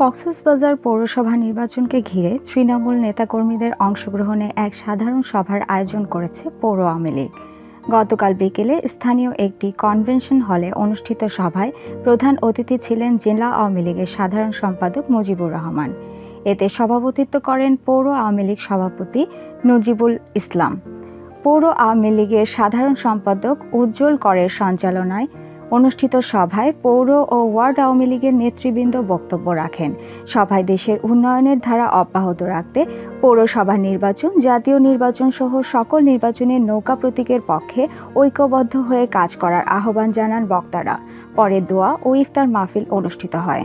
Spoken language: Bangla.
কক্সবাজার পৌরসভা নির্বাচনকে ঘিরে তৃণমূল নেতাকর্মীদের অংশগ্রহণে এক সাধারণ সভার আয়োজন করেছে পৌর আওয়ামী লীগ। গতকাল বিকেলে স্থানীয় একটি কনভেনশন হলে অনুষ্ঠিত সভায় প্রধান অতিথি ছিলেন জেলা আওয়ামী লীগের সাধারণ সম্পাদক মুজিবুর রহমান। এতে সভাপতিত্ব করেন পৌর আওয়ামী লীগ সভাপতি নজিবুল ইসলাম। পৌর আওয়ামী লীগের সাধারণ সম্পাদক উজ্জ্বল করের সঞ্চালনায় অনুষ্ঠিত সভায় পৌর ও ওয়ার্ড আওয়ামী লীগের নেতৃবৃন্দ বক্তব্য রাখেন। সভায় দেশের উন্নয়নের ধারা অব্যাহত রাখতে পৌরসভা নির্বাচন, জাতীয় নির্বাচন সহ সকল নির্বাচনে নৌকা প্রতীকের পক্ষে ঐক্যবদ্ধ হয়ে কাজ করার আহ্বান জানান বক্তারা। পরে দোয়া ও ইফতার মাহফিল অনুষ্ঠিত হয়।